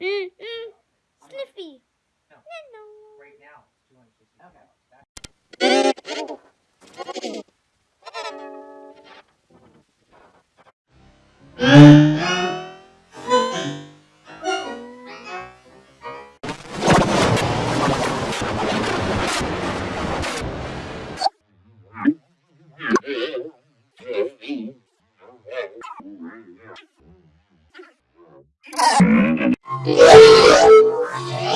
Mm, mm. Sniffy. No. No. Right now, it's 260 Okay. pounds. That- Thank you. Yeah.